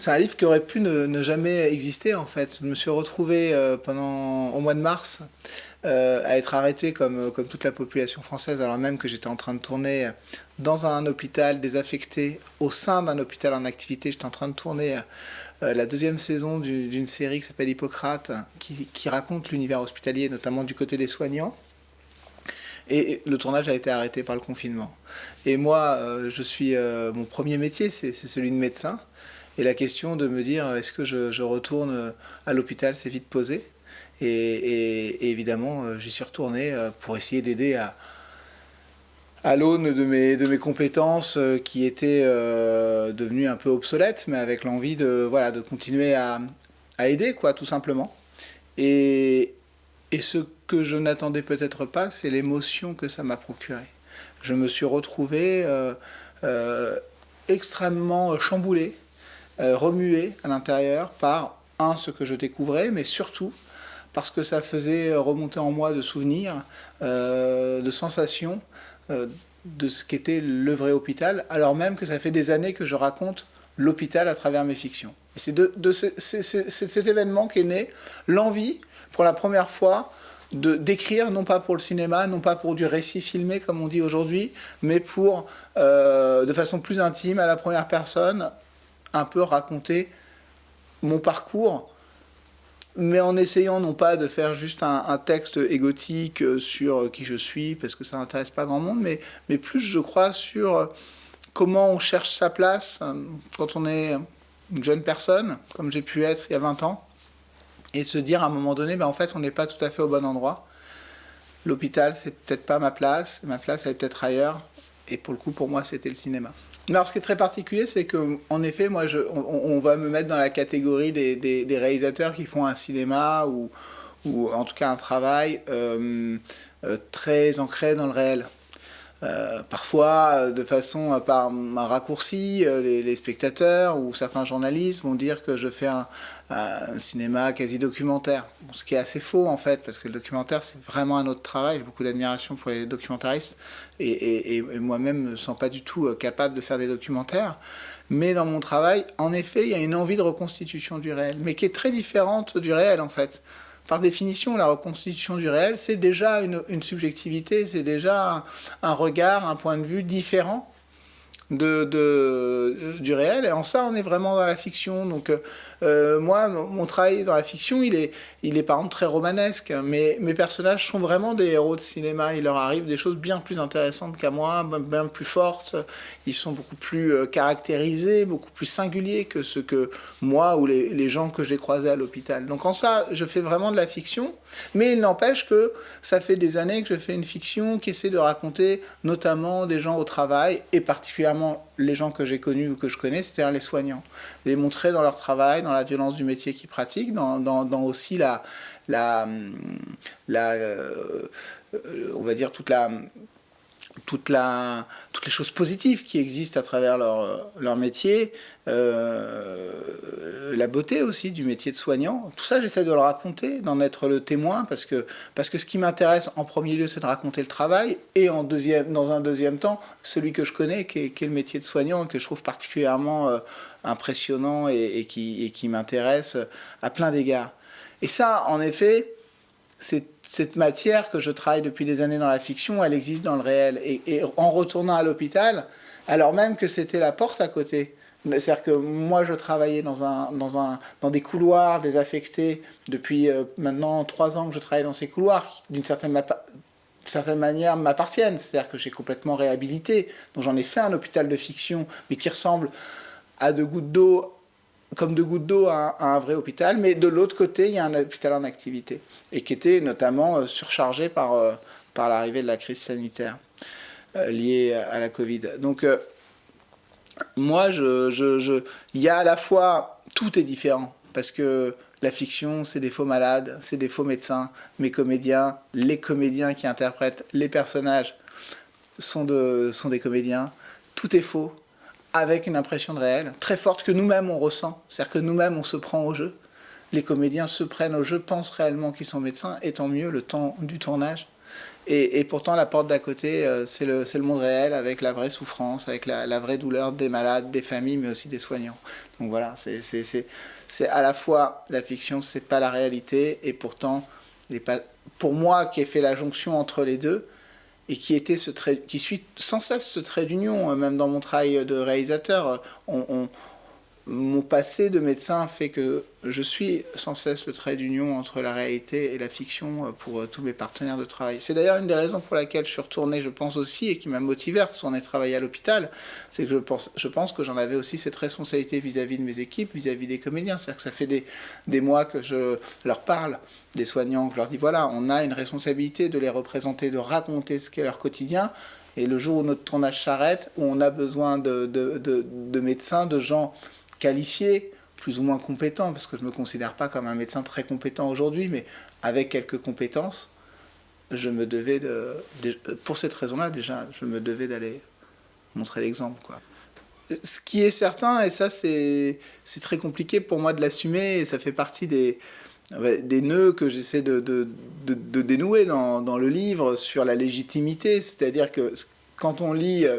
C'est un livre qui aurait pu ne, jamais exister en fait. Je me suis retrouvé euh, pendant au mois de mars euh, à être arrêté comme, comme toute la population française alors même que j'étais en train de tourner dans un hôpital désaffecté, au sein d'un hôpital en activité. J'étais en train de tourner euh, la deuxième saison d'une série qui s'appelle Hippocrate qui, qui raconte l'univers hospitalier, notamment du côté des soignants. Et le tournage a été arrêté par le confinement. Et moi, je suis, mon premier métier, c'est celui de médecin. Et la question de me dire est-ce que je, retourne à l'hôpital s'est vite posée. Et, évidemment, euh, j'y suis retourné euh, pour essayer d'aider à, l'aune de mes, compétences euh, qui étaient devenues un peu obsolètes, mais avec l'envie de, voilà, de continuer à, aider, quoi, tout simplement. Et, et ce que je n'attendais peut-être pas, c'est l'émotion que ça m'a procuré. Je me suis retrouvé extrêmement chamboulé euh, remué à l'intérieur par, un, ce que je découvrais, mais surtout parce que ça faisait remonter en moi de souvenirs, euh, de sensations, euh, de ce qu'était le vrai hôpital, alors même que ça fait des années que je raconte l'hôpital à travers mes fictions. C'est de, de cet événement qu'est né l'envie, pour la première fois, de d'écrire, non pas pour le cinéma, non pas pour du récit filmé, comme on dit aujourd'hui, mais pour, de façon plus intime, à la première personne, un peu raconter mon parcours, mais en essayant non pas de faire juste un, texte égotique sur qui je suis, parce que ça n'intéresse pas grand monde, mais, mais plus, je crois, sur comment on cherche sa place hein, quand on est une jeune personne, comme j'ai pu être il y a 20 ans, et se dire à un moment donné, ben en fait, on n'est pas tout à fait au bon endroit. L'hôpital, c'est peut-être pas ma place, ma place, elle est peut-être ailleurs, et pour le coup, pour moi, c'était le cinéma. Alors, ce qui est très particulier, c'est qu'en effet, moi, on, va me mettre dans la catégorie des, réalisateurs qui font un cinéma ou, ou en tout cas un travail euh, euh, très ancré dans le réel. Euh, parfois, de façon par un raccourci, les, spectateurs ou certains journalistes vont dire que je fais un, cinéma quasi documentaire. ce qui est assez faux en fait, parce que le documentaire c'est vraiment un autre travail. J'ai beaucoup d'admiration pour les documentaristes et, et moi-même ne me sens pas du tout capable de faire des documentaires. Mais dans mon travail, en effet, il y a une envie de reconstitution du réel, mais qui est très différente du réel en fait par définition, la reconstitution du réel, c'est déjà une, subjectivité, c'est déjà un, regard, un point de vue différent de, du réel. Et en ça, on est vraiment dans la fiction. Donc, euh, moi, mon travail dans la fiction, il est, il est par exemple très romanesque. Mais mes personnages sont vraiment des héros de cinéma. Il leur arrive des choses bien plus intéressantes qu'à moi, bien plus fortes. Ils sont beaucoup plus euh, caractérisés, beaucoup plus singuliers que ce que moi ou les, les gens que j'ai croisés à l'hôpital. Donc, en ça, je fais vraiment de la fiction. Mais il n'empêche que ça fait des années que je fais une fiction qui essaie de raconter notamment des gens au travail et particulièrement les gens que j'ai connus ou que je connais, c'est-à-dire les soignants. Les montrer dans leur travail, dans la violence du métier qu'ils pratiquent, dans, aussi la, la, la euh, on va dire toute la toutes les choses positives qui existent à travers leur, métier, euh, la beauté aussi du métier de soignant. Tout ça, j'essaie de le raconter, d'en être le témoin, parce que, parce que ce qui m'intéresse en premier lieu, c'est de raconter le travail, et en deuxième, dans un deuxième temps, celui que je connais, qui est, le métier de soignant, que je trouve particulièrement euh, impressionnant et qui m'intéresse à plein d'égards. Et ça, en effet, c'est cette matière que je travaille depuis des années dans la fiction, elle existe dans le réel. Et, en retournant à l'hôpital, alors même que c'était la porte à côté, c'est-à-dire que moi, je travaillais dans, un, dans, un, dans des couloirs désaffectés depuis euh, maintenant trois ans que je travaille dans ces couloirs, d'une certaine, manière m'appartiennent. C'est-à-dire que j'ai complètement réhabilité. Donc j'en ai fait un hôpital de fiction, mais qui ressemble à deux gouttes d'eau comme de gouttes d'eau à, un vrai hôpital, mais de l'autre côté, il y a un hôpital en activité, et qui était notamment euh, surchargé par, euh, par l'arrivée de la crise sanitaire euh, liée à la Covid. Donc, moi, je, je, il y a à la fois, tout est différent, parce que la fiction, c'est des faux malades, c'est des faux médecins, mes comédiens, les comédiens qui interprètent les personnages sont, de, sont des comédiens, tout est faux, avec une impression de réel, très forte que nous-mêmes on ressent. C'est-à-dire que nous-mêmes on se prend au jeu. Les comédiens se prennent au jeu, pensent réellement qu'ils sont médecins, et tant mieux le temps du tournage. Et, pourtant, la porte d'à côté, euh, c'est le, le, monde réel avec la vraie souffrance, avec la, vraie douleur des malades, des familles, mais aussi des soignants. Donc voilà, c'est à la fois la fiction, c'est pas la réalité, et pourtant, pour moi qui ai fait la jonction entre les deux, et qui était ce trait, qui suit sans cesse ce trait d'union, même dans mon travail de réalisateur, on, mon passé de médecin fait que je suis sans cesse le trait d'union entre la réalité et la fiction euh, pour euh, tous mes partenaires de travail. C'est d'ailleurs une des raisons pour laquelle je suis retourné, je pense aussi, et qui m'a motivé à retourner travailler à l'hôpital, c'est que je pense, je pense que j'en avais aussi cette responsabilité vis-à-vis de mes équipes, vis-à-vis des comédiens. C'est-à-dire que ça fait des, des mois que je leur parle, des soignants, que je leur dis, voilà, on a une responsabilité de les représenter, de raconter ce qu'est leur quotidien, et le jour où notre tournage s'arrête, où on a besoin de, de, de, de médecins, de gens qualifié, plus ou moins compétent, parce que je ne me considère pas comme un médecin très compétent aujourd'hui, mais avec quelques compétences, je me devais de, pour cette raison-là déjà, je me devais d'aller montrer l'exemple. quoi. Ce qui est certain, et ça c'est très compliqué pour moi de l'assumer, et ça fait partie des, des nœuds que j'essaie de, de, de, dénouer dans, dans, le livre sur la légitimité, c'est-à-dire que quand on lit euh,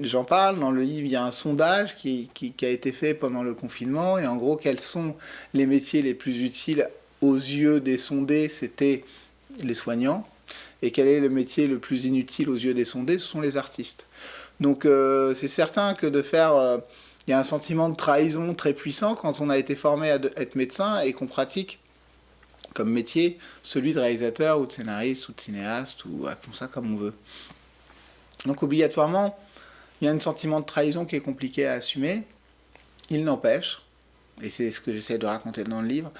J'en parle dans le livre, il y a un sondage qui, a été fait pendant le confinement, et en gros, quels sont les métiers les plus utiles aux yeux des sondés C'était les soignants. Et quel est le métier le plus inutile aux yeux des sondés Ce sont les artistes. Donc euh, c'est certain que de faire... Euh, il y a un sentiment de trahison très puissant quand on a été formé à être médecin et qu'on pratique comme métier celui de réalisateur ou de scénariste ou de cinéaste ou appelons ça comme on veut. Donc obligatoirement, il y a un sentiment de trahison qui est compliqué à assumer. Il n'empêche, et c'est ce que j'essaie de raconter dans le livre,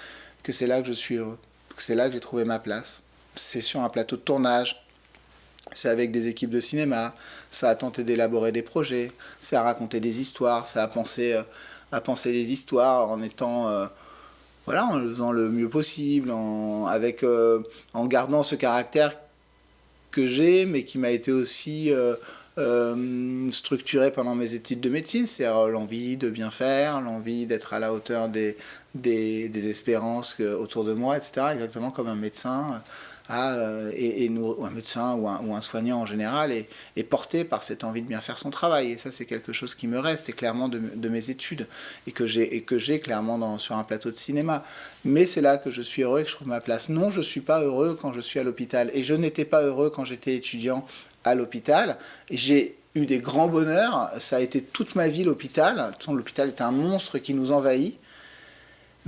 que c'est là que je suis heureux, que c'est là que j'ai trouvé ma place. C'est sur un plateau de tournage, c'est avec des équipes de cinéma, ça a tenté d'élaborer des projets, ça a raconté des histoires, ça a pensé, euh, à penser les histoires en étant... Euh, voilà, en faisant le mieux possible, en, avec, euh, en gardant ce caractère que j'ai, mais qui m'a été aussi euh, structuré pendant mes études de médecine, c'est l'envie de bien faire, l'envie d'être à la hauteur des, des, espérances autour de moi, etc. Exactement comme un médecin a, euh, et, nous, un médecin ou un, ou soignant en général est, porté par cette envie de bien faire son travail. Et ça, c'est quelque chose qui me reste, et clairement de, mes études, et que j'ai clairement sur un plateau de cinéma. Mais c'est là que je suis heureux et que je trouve ma place. Non, je ne suis pas heureux quand je suis à l'hôpital. Et je n'étais pas heureux quand j'étais étudiant à l'hôpital. J'ai eu des grands bonheurs. Ça a été toute ma vie l'hôpital. L'hôpital est un monstre qui nous envahit.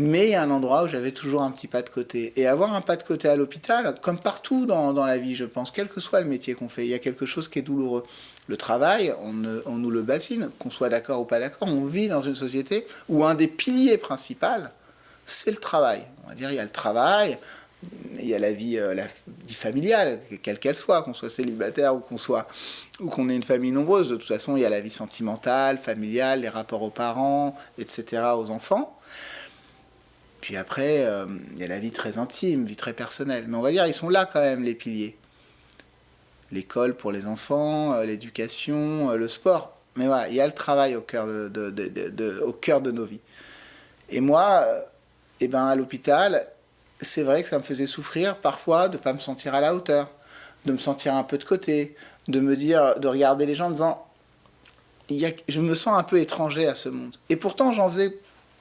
Mais il y a un endroit où j'avais toujours un petit pas de côté. Et avoir un pas de côté à l'hôpital, comme partout dans, la vie, je pense, quel que soit le métier qu'on fait, il y a quelque chose qui est douloureux. Le travail, on, on nous le bassine, qu'on soit d'accord ou pas d'accord, on vit dans une société où un des piliers principaux, c'est le travail. On va dire, il y a le travail, il y a la vie, euh, la vie familiale, quelle qu'elle soit, qu'on soit célibataire ou qu'on soit ou qu'on ait une famille nombreuse. De toute façon, il y a la vie sentimentale, familiale, les rapports aux parents, etc., aux enfants. Puis après, euh, il y a la vie très intime, vie très personnelle. Mais on va dire, ils sont là quand même, les piliers. L'école pour les enfants, euh, l'éducation, le sport. Mais voilà, il y a le travail au cœur de, au cœur de nos vies. Et moi, eh ben, à l'hôpital, c'est vrai que ça me faisait souffrir parfois de ne pas me sentir à la hauteur, de me sentir un peu de côté, de me dire, de regarder les gens en disant, je me sens un peu étranger à ce monde. Et pourtant, j'en faisais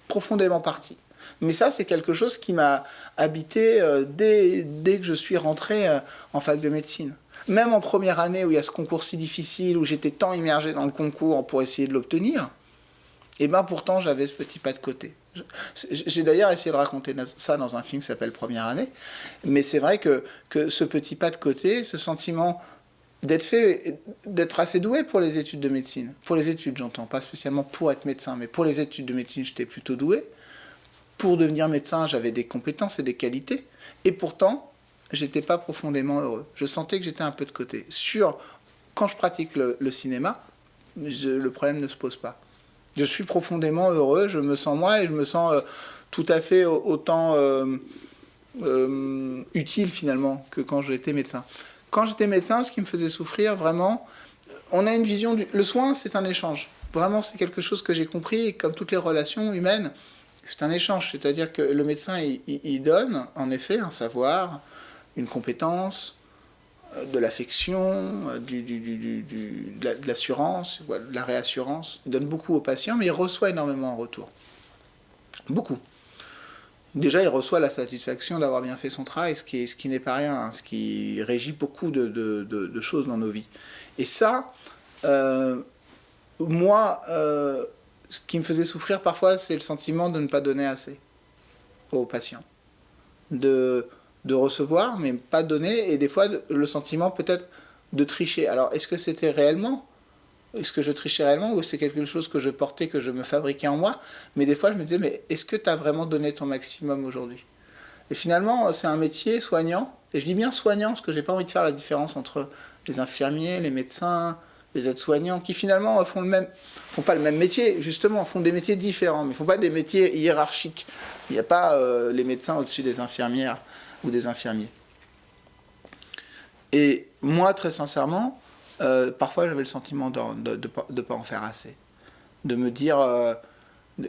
profondément partie. Mais ça, c'est quelque chose qui m'a habité euh, dès, dès, que je suis rentré euh, en fac de médecine. Même en première année où il y a ce concours si difficile, où j'étais tant immergé dans le concours pour essayer de l'obtenir, et bien pourtant j'avais ce petit pas de côté. J'ai d'ailleurs essayé de raconter ça dans un film qui s'appelle Première année, mais c'est vrai que, que ce petit pas de côté, ce sentiment d'être assez doué pour les études de médecine, pour les études j'entends, pas spécialement pour être médecin, mais pour les études de médecine j'étais plutôt doué. Pour devenir médecin, j'avais des compétences et des qualités, et pourtant, j'étais pas profondément heureux. Je sentais que j'étais un peu de côté. Sur, quand je pratique le, cinéma, le problème ne se pose pas je suis profondément heureux, je me sens moi et je me sens euh, tout à fait autant euh, euh, utile finalement que quand j'étais médecin. Quand j'étais médecin, ce qui me faisait souffrir vraiment, on a une vision du... Le soin, c'est un échange. Vraiment, c'est quelque chose que j'ai compris, comme toutes les relations humaines, c'est un échange. C'est-à-dire que le médecin, il, donne, en effet, un savoir, une compétence, de l'affection, de l'assurance, de la réassurance. Il donne beaucoup aux patients, mais il reçoit énormément en retour. Beaucoup. Déjà, il reçoit la satisfaction d'avoir bien fait son travail, ce qui, ce n'est pas rien, hein, ce qui régit beaucoup de, choses dans nos vies. Et ça, euh, moi, euh, ce qui me faisait souffrir parfois, c'est le sentiment de ne pas donner assez aux patients. De, de recevoir, mais pas donner, et des fois le sentiment peut-être de tricher. Alors, est-ce que c'était réellement? Est-ce que je trichais réellement ou c'est quelque chose que je portais, que je me fabriquais en moi? Mais des fois, je me disais, mais est-ce que tu as vraiment donné ton maximum aujourd'hui? Et finalement, c'est un métier soignant, et je dis bien soignant parce que j'ai pas envie de faire la différence entre les infirmiers, les médecins, les aides-soignants, qui finalement font le même, font pas le même métier, justement, font des métiers différents, mais font pas des métiers hiérarchiques. Il n'y a pas euh, les médecins au-dessus des infirmières ou des infirmiers. Et moi, très sincèrement, euh, parfois j'avais le sentiment de ne pas en faire assez. De me dire, euh,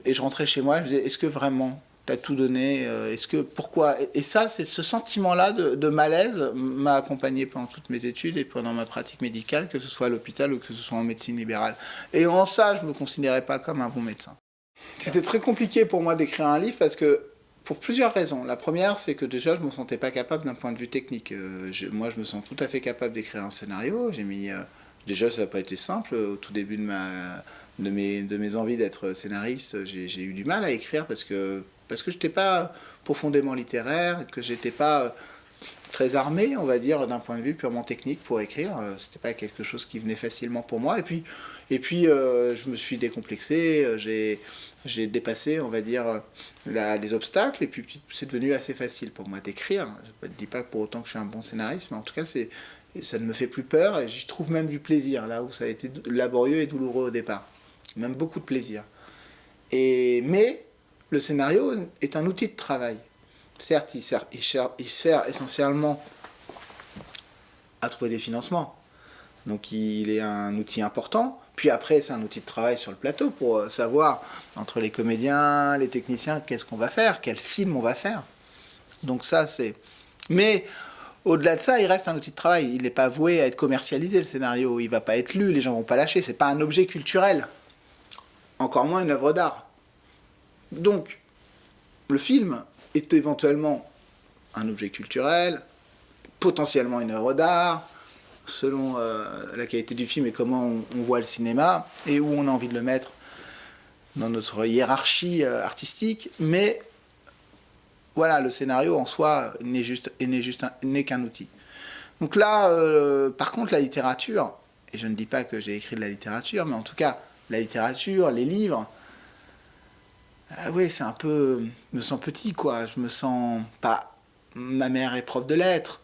et je rentrais chez moi, je me disais, est-ce que vraiment tu as tout donné euh, Est-ce que, pourquoi? Et ça, c'est ce sentiment-là de, malaise m'a accompagné pendant toutes mes études et pendant ma pratique médicale, que ce soit à l'hôpital ou que ce soit en médecine libérale. Et en ça, je ne me considérais pas comme un bon médecin. C'était très compliqué pour moi d'écrire un livre parce que pour plusieurs raisons. La première, c'est que déjà, je ne me sentais pas capable d'un point de vue technique. Euh, moi, je me sens tout à fait capable d'écrire un scénario. J'ai mis... Euh, déjà, ça n'a pas été simple. Au tout début de, ma, de, mes, envies d'être scénariste, j'ai eu du mal à écrire parce que, parce que je n'étais pas profondément littéraire, que j'étais pas très armé, on va dire, d'un point de vue purement technique pour écrire. Euh, c'était pas quelque chose qui venait facilement pour moi. Et puis, et puis euh, je me suis décomplexé, euh, j'ai dépassé, on va dire, les obstacles, et puis c'est devenu assez facile pour moi d'écrire. Je ne dis pas pour autant que je suis un bon scénariste, mais en tout cas, ça ne me fait plus peur, et j'y trouve même du plaisir, là où ça a été laborieux et douloureux au départ. Même beaucoup de plaisir. Et, mais le scénario est un outil de travail. Certes, il sert, essentiellement à trouver des financements. Donc il est un outil important. Puis après, c'est un outil de travail sur le plateau pour euh, savoir, entre les comédiens, les techniciens, qu'est-ce qu'on va faire, quel film on va faire. Donc ça, c'est... Mais au-delà de ça, il reste un outil de travail. Il n'est pas voué à être commercialisé, le scénario. Il ne va pas être lu, les gens ne vont pas lâcher. Ce n'est pas un objet culturel. Encore moins une œuvre d'art. Donc, le film, éventuellement un objet culturel, potentiellement une œuvre d'art, selon euh, la qualité du film et comment on, voit le cinéma, et où on a envie de le mettre dans notre hiérarchie euh, artistique, mais voilà, le scénario en soi n'est juste n'est qu'un outil. Donc là, euh, par contre, la littérature, et je ne dis pas que j'ai écrit de la littérature, mais en tout cas, la littérature, les livres, ah oui, c'est un peu... Je me sens petit, quoi. Je me sens pas... Ma mère est prof de lettres.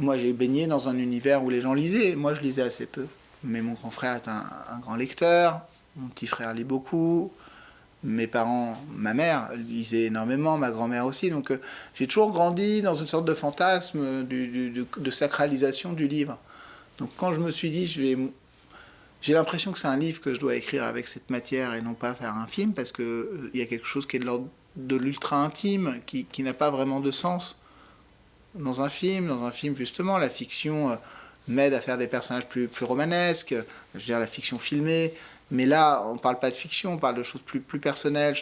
Moi, j'ai baigné dans un univers où les gens lisaient. Moi, je lisais assez peu. Mais mon grand frère est un, grand lecteur. Mon petit frère lit beaucoup. Mes parents, ma mère lisait énormément, ma grand-mère aussi. Donc, euh, j'ai toujours grandi dans une sorte de fantasme de sacralisation du livre. Donc, quand je me suis dit, je vais j'ai l'impression que c'est un livre que je dois écrire avec cette matière et non pas faire un film parce qu'il euh, y a quelque chose qui est de l'ordre de l'ultra intime, qui, qui n'a pas vraiment de sens dans un film. Dans un film, justement, la fiction euh, m'aide à faire des personnages plus, plus romanesques, je veux dire la fiction filmée. Mais là, on ne parle pas de fiction, on parle de choses plus, plus personnelles.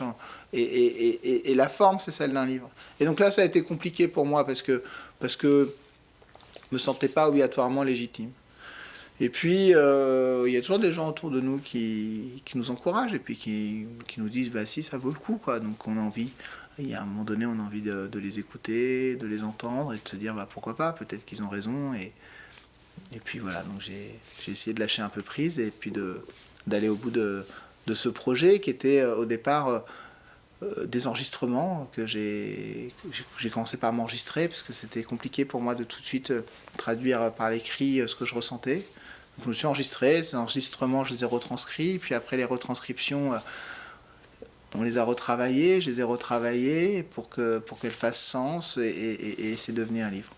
et, et, et, et, la forme, c'est celle d'un livre. Et donc là, ça a été compliqué pour moi parce que, parce que je ne me sentais pas obligatoirement légitime. Et puis, euh, il y a toujours des gens autour de nous qui, qui nous encouragent et puis qui, qui, nous disent bah si, ça vaut le coup. Quoi. Donc, on a envie, il y a un moment donné, on a envie de, les écouter, de les entendre et de se dire bah, pourquoi pas, peut-être qu'ils ont raison. Et, et puis voilà, donc j'ai essayé de lâcher un peu prise et puis d'aller au bout de, de, ce projet qui était euh, au départ. Euh, des enregistrements que j'ai commencé par m'enregistrer parce que c'était compliqué pour moi de tout de suite traduire par l'écrit ce que je ressentais je me suis enregistré, ces enregistrements, je les ai retranscrits, puis après les retranscriptions, euh, on les a retravaillés, je les ai retravaillés pour qu'elles pour fassent sens et, et, et c'est devenu un livre.